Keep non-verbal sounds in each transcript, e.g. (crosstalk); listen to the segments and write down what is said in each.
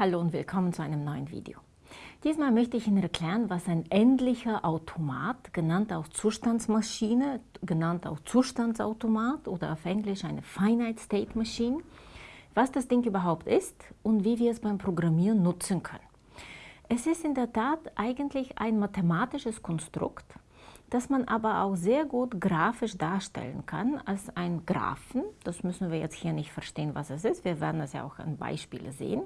Hallo und willkommen zu einem neuen Video. Diesmal möchte ich Ihnen erklären, was ein endlicher Automat, genannt auch Zustandsmaschine, genannt auch Zustandsautomat oder auf Englisch eine Finite State Machine, was das Ding überhaupt ist und wie wir es beim Programmieren nutzen können. Es ist in der Tat eigentlich ein mathematisches Konstrukt, das man aber auch sehr gut grafisch darstellen kann als ein Graphen. Das müssen wir jetzt hier nicht verstehen, was es ist. Wir werden es ja auch an Beispielen sehen.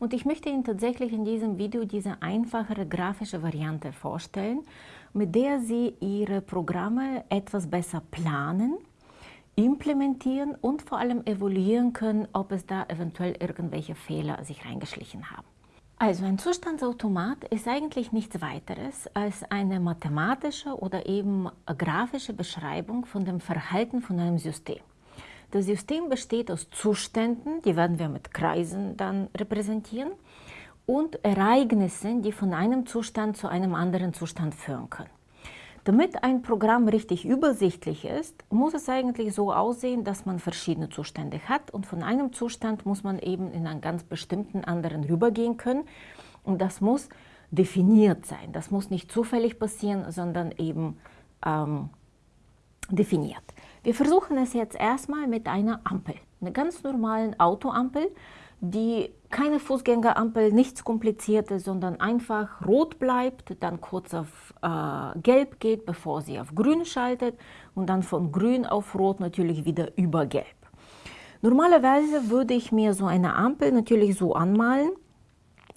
Und ich möchte Ihnen tatsächlich in diesem Video diese einfachere grafische Variante vorstellen, mit der Sie Ihre Programme etwas besser planen, implementieren und vor allem evaluieren können, ob es da eventuell irgendwelche Fehler sich reingeschlichen haben. Also ein Zustandsautomat ist eigentlich nichts weiteres als eine mathematische oder eben grafische Beschreibung von dem Verhalten von einem System. Das System besteht aus Zuständen, die werden wir mit Kreisen dann repräsentieren, und Ereignissen, die von einem Zustand zu einem anderen Zustand führen können. Damit ein Programm richtig übersichtlich ist, muss es eigentlich so aussehen, dass man verschiedene Zustände hat und von einem Zustand muss man eben in einen ganz bestimmten anderen rübergehen können und das muss definiert sein. Das muss nicht zufällig passieren, sondern eben ähm, definiert. Wir versuchen es jetzt erstmal mit einer Ampel, einer ganz normalen Autoampel, die keine Fußgängerampel, nichts Kompliziertes, sondern einfach rot bleibt, dann kurz auf äh, gelb geht, bevor sie auf grün schaltet und dann von grün auf rot natürlich wieder über gelb. Normalerweise würde ich mir so eine Ampel natürlich so anmalen,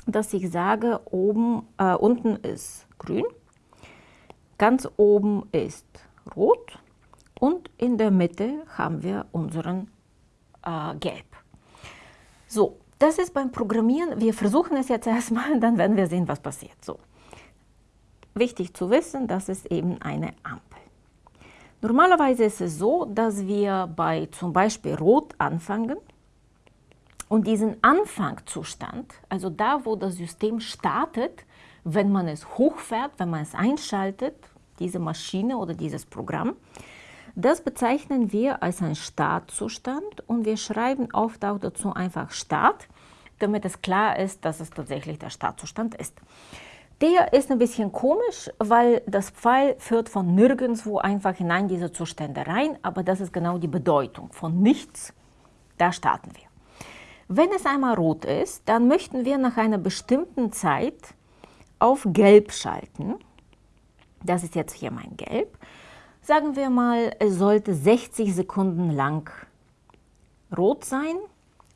dass ich sage, oben, äh, unten ist grün, ganz oben ist rot und in der Mitte haben wir unseren äh, Gelb. So, das ist beim Programmieren, wir versuchen es jetzt (laughs) erstmal, dann werden wir sehen, was passiert. So. Wichtig zu wissen, das ist eben eine Ampel. Normalerweise ist es so, dass wir bei zum Beispiel Rot anfangen und diesen Anfangzustand, also da, wo das System startet, wenn man es hochfährt, wenn man es einschaltet, diese Maschine oder dieses Programm, das bezeichnen wir als einen Startzustand und wir schreiben oft auch dazu einfach Start, damit es klar ist, dass es tatsächlich der Startzustand ist. Der ist ein bisschen komisch, weil das Pfeil führt von nirgendwo einfach hinein diese Zustände rein, aber das ist genau die Bedeutung. Von nichts, da starten wir. Wenn es einmal rot ist, dann möchten wir nach einer bestimmten Zeit auf gelb schalten. Das ist jetzt hier mein Gelb. Sagen wir mal, es sollte 60 Sekunden lang rot sein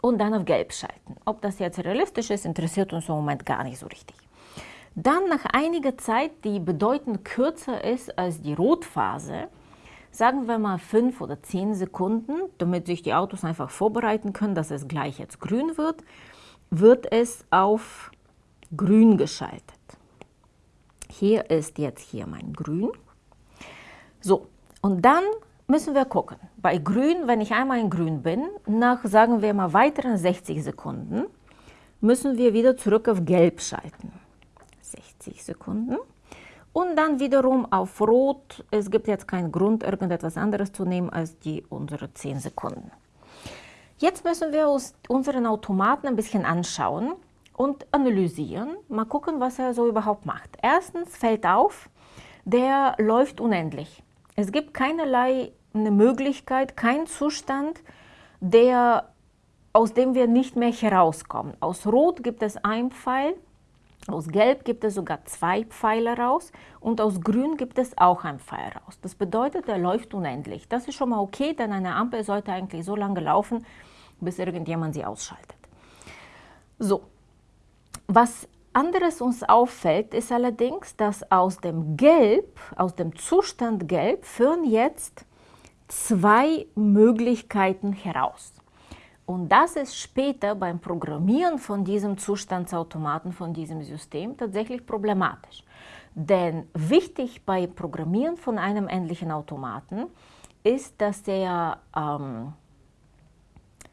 und dann auf gelb schalten. Ob das jetzt realistisch ist, interessiert uns im Moment gar nicht so richtig. Dann nach einiger Zeit, die bedeutend kürzer ist als die Rotphase, sagen wir mal 5 oder 10 Sekunden, damit sich die Autos einfach vorbereiten können, dass es gleich jetzt grün wird, wird es auf grün geschaltet. Hier ist jetzt hier mein grün. So, und dann müssen wir gucken. Bei grün, wenn ich einmal in grün bin, nach, sagen wir mal, weiteren 60 Sekunden, müssen wir wieder zurück auf gelb schalten. 60 Sekunden. Und dann wiederum auf rot. Es gibt jetzt keinen Grund, irgendetwas anderes zu nehmen als die unsere 10 Sekunden. Jetzt müssen wir uns unseren Automaten ein bisschen anschauen und analysieren. Mal gucken, was er so überhaupt macht. Erstens fällt auf, der läuft unendlich. Es gibt keinerlei eine Möglichkeit, kein Zustand, der, aus dem wir nicht mehr herauskommen. Aus Rot gibt es ein Pfeil, aus Gelb gibt es sogar zwei Pfeile raus und aus Grün gibt es auch ein Pfeil raus. Das bedeutet, er läuft unendlich. Das ist schon mal okay, denn eine Ampel sollte eigentlich so lange laufen, bis irgendjemand sie ausschaltet. So, was anderes uns auffällt, ist allerdings, dass aus dem Gelb, aus dem Zustand Gelb, führen jetzt zwei Möglichkeiten heraus. Und das ist später beim Programmieren von diesem Zustandsautomaten, von diesem System tatsächlich problematisch. Denn wichtig bei Programmieren von einem endlichen Automaten ist, dass er ähm,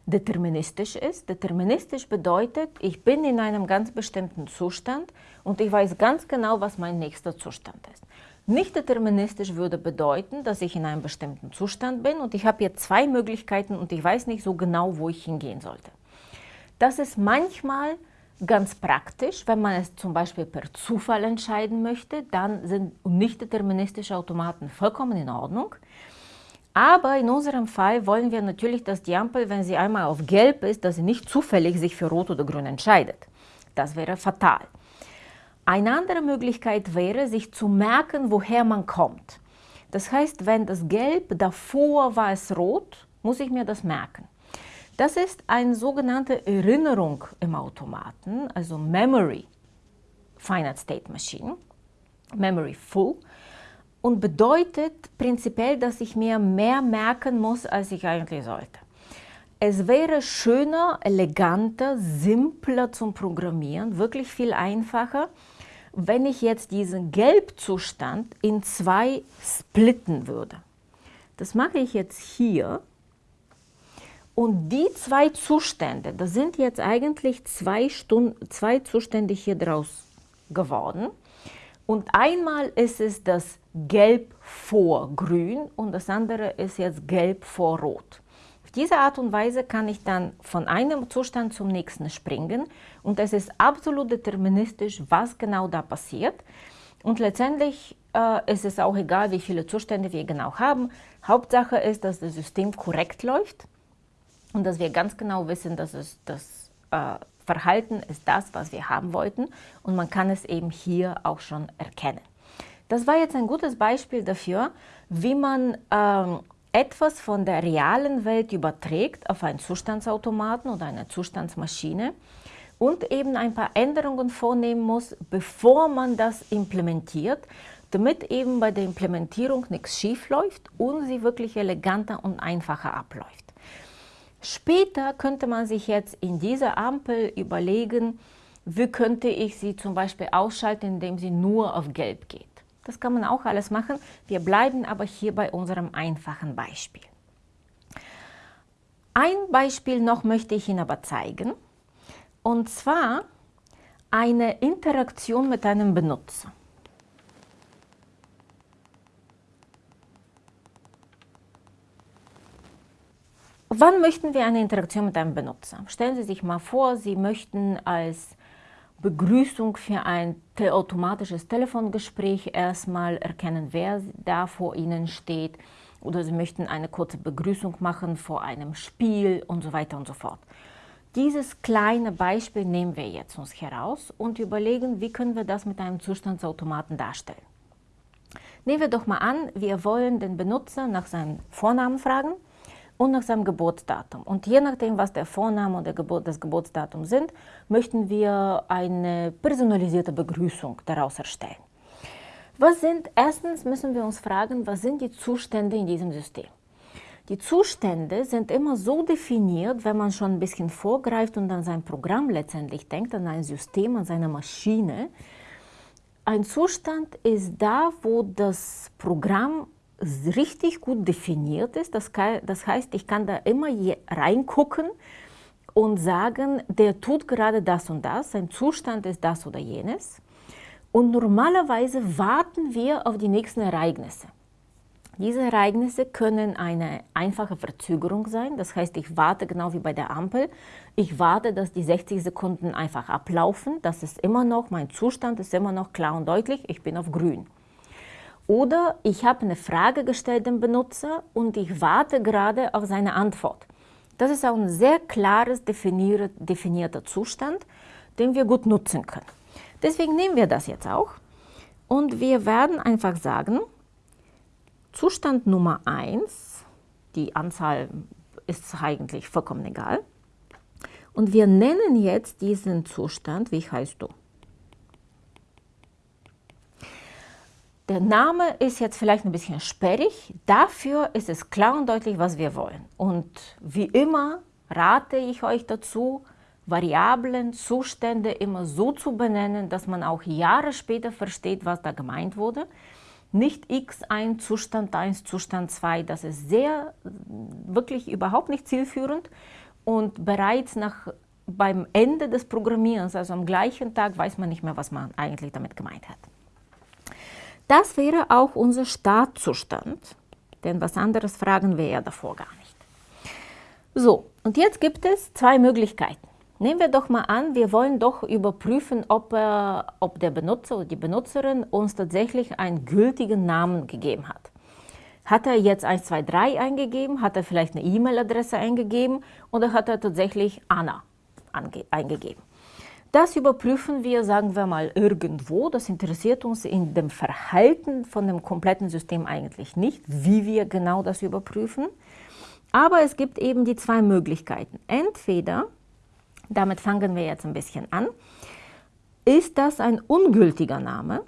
deterministisch ist. Deterministisch bedeutet, ich bin in einem ganz bestimmten Zustand und ich weiß ganz genau, was mein nächster Zustand ist. Nicht deterministisch würde bedeuten, dass ich in einem bestimmten Zustand bin und ich habe hier zwei Möglichkeiten und ich weiß nicht so genau, wo ich hingehen sollte. Das ist manchmal ganz praktisch, wenn man es zum Beispiel per Zufall entscheiden möchte, dann sind nicht deterministische Automaten vollkommen in Ordnung. Aber in unserem Fall wollen wir natürlich, dass die Ampel, wenn sie einmal auf gelb ist, dass sie nicht zufällig sich für rot oder grün entscheidet. Das wäre fatal. Eine andere Möglichkeit wäre, sich zu merken, woher man kommt. Das heißt, wenn das Gelb davor war es rot, muss ich mir das merken. Das ist eine sogenannte Erinnerung im Automaten, also Memory Finite State Machine, Memory Full, und bedeutet prinzipiell, dass ich mir mehr merken muss, als ich eigentlich sollte. Es wäre schöner, eleganter, simpler zum Programmieren, wirklich viel einfacher, wenn ich jetzt diesen Gelbzustand in zwei splitten würde. Das mache ich jetzt hier. Und die zwei Zustände, das sind jetzt eigentlich zwei, Stunden, zwei Zustände hier draus geworden. Und einmal ist es das Gelb vor Grün und das andere ist jetzt Gelb vor Rot diese Art und Weise kann ich dann von einem Zustand zum nächsten springen und es ist absolut deterministisch, was genau da passiert. Und letztendlich äh, ist es auch egal, wie viele Zustände wir genau haben. Hauptsache ist, dass das System korrekt läuft und dass wir ganz genau wissen, dass es das äh, Verhalten ist das, was wir haben wollten und man kann es eben hier auch schon erkennen. Das war jetzt ein gutes Beispiel dafür, wie man ähm, etwas von der realen Welt überträgt auf einen Zustandsautomaten oder eine Zustandsmaschine und eben ein paar Änderungen vornehmen muss, bevor man das implementiert, damit eben bei der Implementierung nichts schief läuft und sie wirklich eleganter und einfacher abläuft. Später könnte man sich jetzt in dieser Ampel überlegen, wie könnte ich sie zum Beispiel ausschalten, indem sie nur auf Gelb geht. Das kann man auch alles machen. Wir bleiben aber hier bei unserem einfachen Beispiel. Ein Beispiel noch möchte ich Ihnen aber zeigen. Und zwar eine Interaktion mit einem Benutzer. Wann möchten wir eine Interaktion mit einem Benutzer? Stellen Sie sich mal vor, Sie möchten als Begrüßung für ein automatisches Telefongespräch erstmal erkennen, wer da vor Ihnen steht oder Sie möchten eine kurze Begrüßung machen vor einem Spiel und so weiter und so fort. Dieses kleine Beispiel nehmen wir jetzt uns heraus und überlegen, wie können wir das mit einem Zustandsautomaten darstellen. Nehmen wir doch mal an, wir wollen den Benutzer nach seinem Vornamen fragen und nach seinem Geburtsdatum. Und je nachdem, was der Vorname und der Geburt, das Geburtsdatum sind, möchten wir eine personalisierte Begrüßung daraus erstellen. Was sind, erstens müssen wir uns fragen, was sind die Zustände in diesem System? Die Zustände sind immer so definiert, wenn man schon ein bisschen vorgreift und an sein Programm letztendlich denkt, an ein System, an seine Maschine. Ein Zustand ist da, wo das Programm richtig gut definiert ist. Das, kann, das heißt, ich kann da immer reingucken und sagen, der tut gerade das und das, sein Zustand ist das oder jenes. Und normalerweise warten wir auf die nächsten Ereignisse. Diese Ereignisse können eine einfache Verzögerung sein, das heißt, ich warte genau wie bei der Ampel. Ich warte, dass die 60 Sekunden einfach ablaufen. Das ist immer noch, mein Zustand ist immer noch klar und deutlich, ich bin auf grün. Oder ich habe eine Frage gestellt dem Benutzer und ich warte gerade auf seine Antwort. Das ist auch ein sehr klares definierter Zustand, den wir gut nutzen können. Deswegen nehmen wir das jetzt auch und wir werden einfach sagen, Zustand Nummer 1, die Anzahl ist eigentlich vollkommen egal, und wir nennen jetzt diesen Zustand, wie heißt du? Der Name ist jetzt vielleicht ein bisschen sperrig, dafür ist es klar und deutlich, was wir wollen. Und wie immer rate ich euch dazu, Variablen, Zustände immer so zu benennen, dass man auch Jahre später versteht, was da gemeint wurde. Nicht x1, Zustand 1, Zustand 2, das ist sehr, wirklich überhaupt nicht zielführend. Und bereits nach, beim Ende des Programmierens, also am gleichen Tag, weiß man nicht mehr, was man eigentlich damit gemeint hat. Das wäre auch unser Startzustand, denn was anderes fragen wir ja davor gar nicht. So, und jetzt gibt es zwei Möglichkeiten. Nehmen wir doch mal an, wir wollen doch überprüfen, ob, äh, ob der Benutzer oder die Benutzerin uns tatsächlich einen gültigen Namen gegeben hat. Hat er jetzt 123 eingegeben, hat er vielleicht eine E-Mail-Adresse eingegeben oder hat er tatsächlich Anna eingegeben? Das überprüfen wir, sagen wir mal, irgendwo. Das interessiert uns in dem Verhalten von dem kompletten System eigentlich nicht, wie wir genau das überprüfen. Aber es gibt eben die zwei Möglichkeiten. Entweder, damit fangen wir jetzt ein bisschen an, ist das ein ungültiger Name,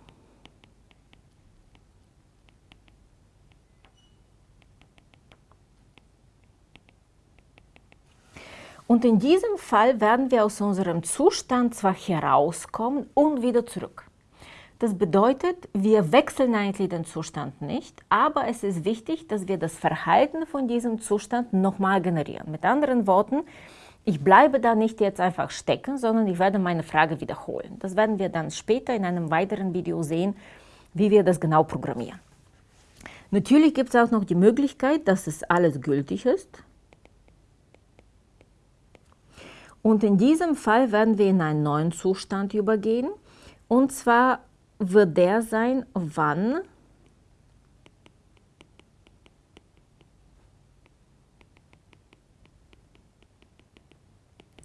Und in diesem Fall werden wir aus unserem Zustand zwar herauskommen und wieder zurück. Das bedeutet, wir wechseln eigentlich den Zustand nicht, aber es ist wichtig, dass wir das Verhalten von diesem Zustand nochmal generieren. Mit anderen Worten, ich bleibe da nicht jetzt einfach stecken, sondern ich werde meine Frage wiederholen. Das werden wir dann später in einem weiteren Video sehen, wie wir das genau programmieren. Natürlich gibt es auch noch die Möglichkeit, dass es alles gültig ist. Und in diesem Fall werden wir in einen neuen Zustand übergehen. Und zwar wird der sein, wann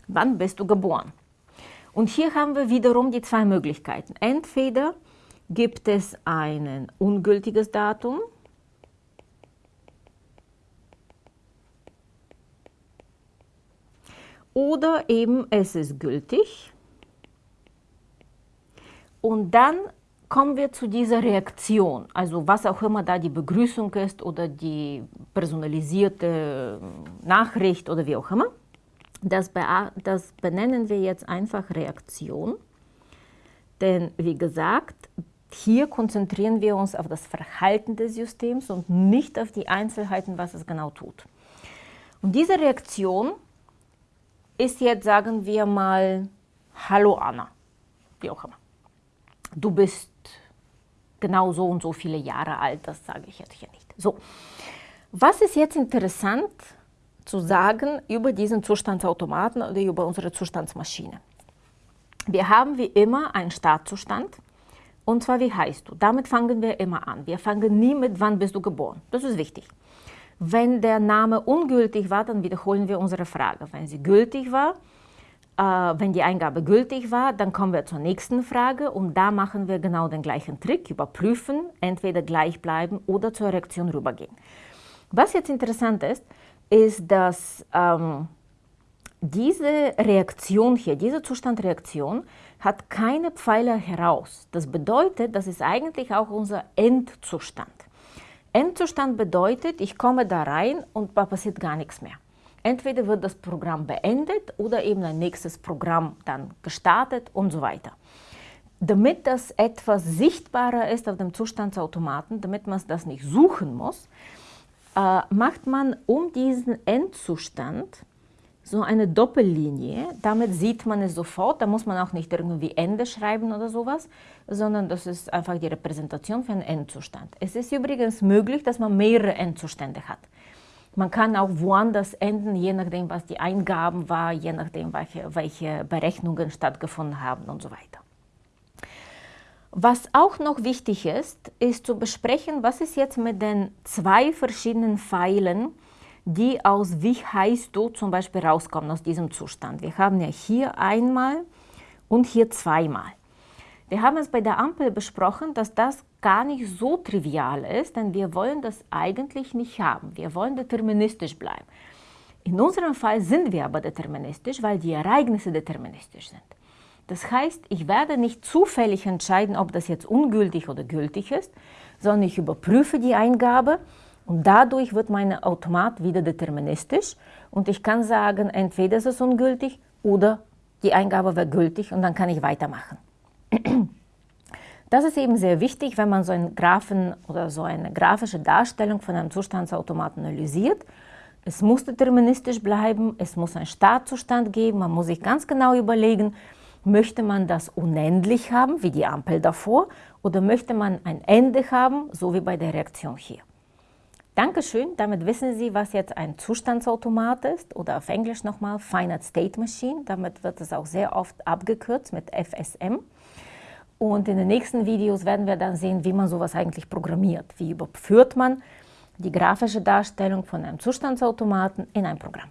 Wann bist du geboren? Und hier haben wir wiederum die zwei Möglichkeiten. Entweder gibt es ein ungültiges Datum, oder eben es ist gültig. Und dann kommen wir zu dieser Reaktion, also was auch immer da die Begrüßung ist oder die personalisierte Nachricht oder wie auch immer. Das, das benennen wir jetzt einfach Reaktion. Denn wie gesagt, hier konzentrieren wir uns auf das Verhalten des Systems und nicht auf die Einzelheiten, was es genau tut. Und diese Reaktion ist jetzt, sagen wir mal, Hallo Anna, wie auch immer. Du bist genau so und so viele Jahre alt, das sage ich jetzt hier nicht. So, was ist jetzt interessant zu sagen über diesen Zustandsautomaten oder über unsere Zustandsmaschine? Wir haben wie immer einen Startzustand und zwar wie heißt du. Damit fangen wir immer an. Wir fangen nie mit wann bist du geboren. Das ist wichtig. Wenn der Name ungültig war, dann wiederholen wir unsere Frage. Wenn sie gültig war, äh, wenn die Eingabe gültig war, dann kommen wir zur nächsten Frage und da machen wir genau den gleichen Trick, überprüfen, entweder gleich bleiben oder zur Reaktion rübergehen. Was jetzt interessant ist, ist, dass ähm, diese Reaktion hier, diese Zustandreaktion, hat keine Pfeiler heraus. Das bedeutet, das ist eigentlich auch unser Endzustand. Endzustand bedeutet, ich komme da rein und da passiert gar nichts mehr. Entweder wird das Programm beendet oder eben ein nächstes Programm dann gestartet und so weiter. Damit das etwas sichtbarer ist auf dem Zustandsautomaten, damit man das nicht suchen muss, äh, macht man um diesen Endzustand so eine Doppellinie. Damit sieht man es sofort. Da muss man auch nicht irgendwie Ende schreiben oder sowas, sondern das ist einfach die Repräsentation für einen Endzustand. Es ist übrigens möglich, dass man mehrere Endzustände hat. Man kann auch woanders enden, je nachdem, was die Eingaben war, je nachdem, welche, welche Berechnungen stattgefunden haben und so weiter. Was auch noch wichtig ist, ist zu besprechen, was ist jetzt mit den zwei verschiedenen Pfeilen, die aus wie heißt du zum Beispiel rauskommen aus diesem Zustand. Wir haben ja hier einmal und hier zweimal. Wir haben es bei der Ampel besprochen, dass das gar nicht so trivial ist, denn wir wollen das eigentlich nicht haben. Wir wollen deterministisch bleiben. In unserem Fall sind wir aber deterministisch, weil die Ereignisse deterministisch sind. Das heißt, ich werde nicht zufällig entscheiden, ob das jetzt ungültig oder gültig ist, sondern ich überprüfe die Eingabe und dadurch wird mein Automat wieder deterministisch und ich kann sagen, entweder ist es ungültig oder die Eingabe wäre gültig und dann kann ich weitermachen. (clears throat) Das ist eben sehr wichtig, wenn man so einen Graphen oder so eine grafische Darstellung von einem Zustandsautomaten analysiert. Es muss deterministisch bleiben, es muss einen Startzustand geben, man muss sich ganz genau überlegen, möchte man das unendlich haben, wie die Ampel davor, oder möchte man ein Ende haben, so wie bei der Reaktion hier. Dankeschön, damit wissen Sie, was jetzt ein Zustandsautomat ist oder auf Englisch nochmal Finite State Machine. Damit wird es auch sehr oft abgekürzt mit FSM. Und in den nächsten Videos werden wir dann sehen, wie man sowas eigentlich programmiert. Wie überführt man die grafische Darstellung von einem Zustandsautomaten in ein Programm.